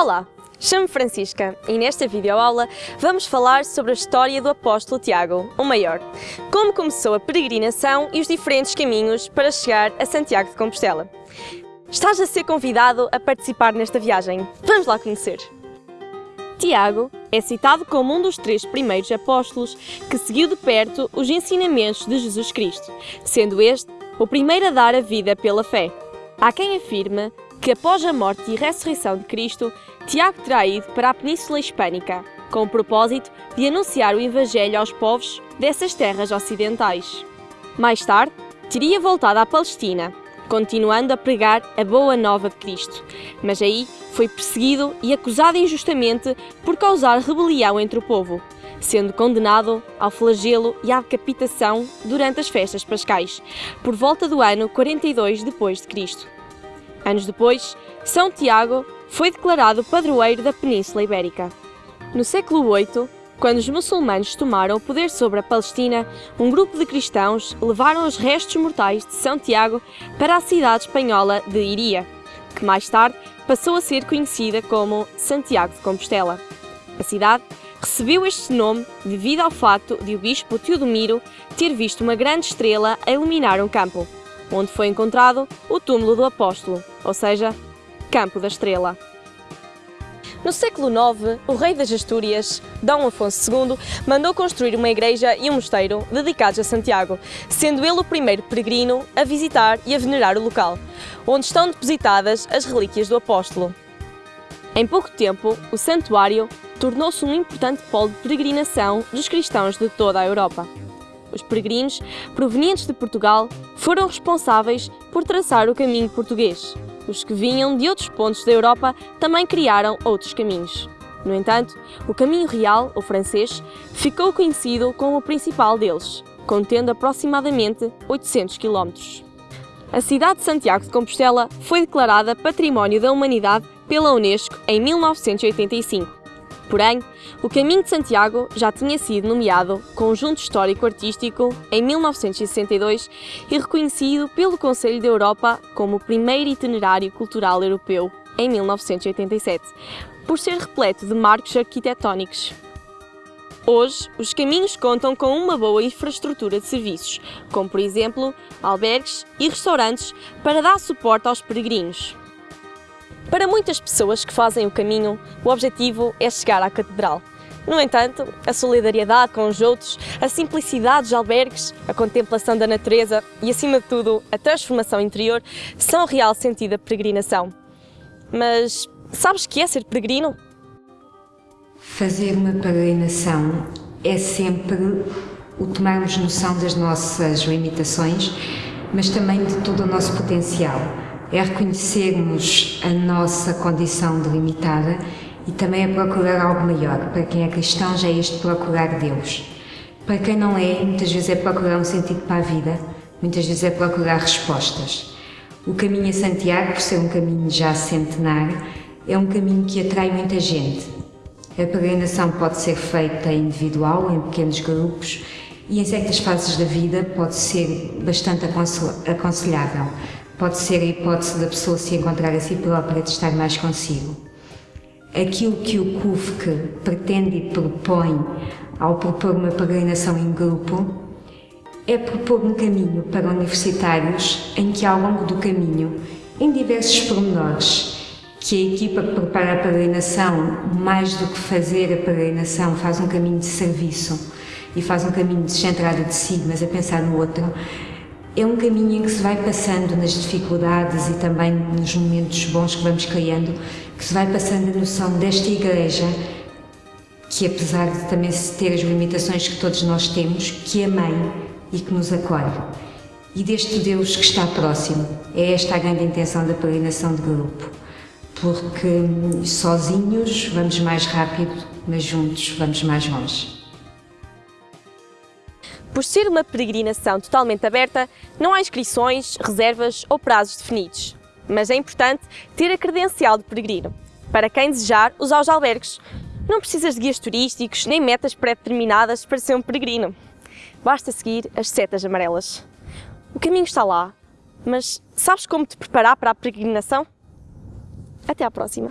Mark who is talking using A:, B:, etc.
A: Olá, chamo-me Francisca e nesta videoaula vamos falar sobre a história do apóstolo Tiago, o Maior, como começou a peregrinação e os diferentes caminhos para chegar a Santiago de Compostela. Estás a ser convidado a participar nesta viagem. Vamos lá conhecer! Tiago é citado como um dos três primeiros apóstolos que seguiu de perto os ensinamentos de Jesus Cristo, sendo este o primeiro a dar a vida pela fé. Há quem afirma que após a morte e ressurreição de Cristo, Tiago terá ido para a Península Hispânica, com o propósito de anunciar o Evangelho aos povos dessas terras ocidentais. Mais tarde, teria voltado à Palestina, continuando a pregar a boa nova de Cristo, mas aí foi perseguido e acusado injustamente por causar rebelião entre o povo, sendo condenado ao flagelo e à decapitação durante as festas pascais, por volta do ano 42 depois de Cristo. Anos depois, São Tiago foi declarado padroeiro da Península Ibérica. No século VIII, quando os muçulmanos tomaram o poder sobre a Palestina, um grupo de cristãos levaram os restos mortais de São Tiago para a cidade espanhola de Iria, que mais tarde passou a ser conhecida como Santiago de Compostela. A cidade recebeu este nome devido ao facto de o bispo Teodomiro ter visto uma grande estrela a iluminar um campo, onde foi encontrado o túmulo do apóstolo, ou seja, Campo da Estrela. No século IX, o rei das Astúrias, Dom Afonso II, mandou construir uma igreja e um mosteiro dedicados a Santiago, sendo ele o primeiro peregrino a visitar e a venerar o local, onde estão depositadas as relíquias do apóstolo. Em pouco tempo, o santuário tornou-se um importante polo de peregrinação dos cristãos de toda a Europa. Os peregrinos, provenientes de Portugal, foram responsáveis por traçar o caminho português. Os que vinham de outros pontos da Europa também criaram outros caminhos. No entanto, o caminho real, ou francês, ficou conhecido como o principal deles, contendo aproximadamente 800 km. A cidade de Santiago de Compostela foi declarada Património da Humanidade pela Unesco em 1985 Porém, o Caminho de Santiago já tinha sido nomeado Conjunto Histórico-Artístico em 1962 e reconhecido pelo Conselho da Europa como o primeiro itinerário cultural europeu em 1987, por ser repleto de marcos arquitetónicos. Hoje, os caminhos contam com uma boa infraestrutura de serviços, como por exemplo albergues e restaurantes para dar suporte aos peregrinos. Para muitas pessoas que fazem o caminho, o objetivo é chegar à Catedral. No entanto, a solidariedade com os outros, a simplicidade dos albergues, a contemplação da natureza e, acima de tudo, a transformação interior são o real sentido da peregrinação. Mas sabes o que é ser peregrino?
B: Fazer uma peregrinação é sempre o tomarmos noção das nossas limitações, mas também de todo o nosso potencial é reconhecermos a nossa condição delimitada e também é procurar algo maior. Para quem é cristão já é este procurar Deus. Para quem não é, muitas vezes é procurar um sentido para a vida, muitas vezes é procurar respostas. O caminho a Santiago, por ser um caminho já centenário, é um caminho que atrai muita gente. A peregrinação pode ser feita individual, em pequenos grupos, e em certas fases da vida pode ser bastante aconselhável pode ser a hipótese da pessoa se encontrar a si própria de estar mais consigo. Aquilo que o CUFC pretende e propõe ao propor uma peregrinação em grupo é propor um caminho para universitários em que ao longo do caminho, em diversos pormenores, que a equipa que prepara a peregrinação, mais do que fazer a peregrinação, faz um caminho de serviço e faz um caminho descentrado de si, mas a pensar no outro, é um caminho em que se vai passando nas dificuldades e também nos momentos bons que vamos criando, que se vai passando a noção desta Igreja, que apesar de também ter as limitações que todos nós temos, que é mãe e que nos acolhe. E deste Deus que está próximo. É esta a grande intenção da peregrinação de grupo. Porque sozinhos vamos mais rápido, mas juntos vamos mais longe.
A: Por ser uma peregrinação totalmente aberta, não há inscrições, reservas ou prazos definidos. Mas é importante ter a credencial de peregrino. Para quem desejar usar os albergues, não precisas de guias turísticos nem metas pré-determinadas para ser um peregrino. Basta seguir as setas amarelas. O caminho está lá, mas sabes como te preparar para a peregrinação? Até à próxima!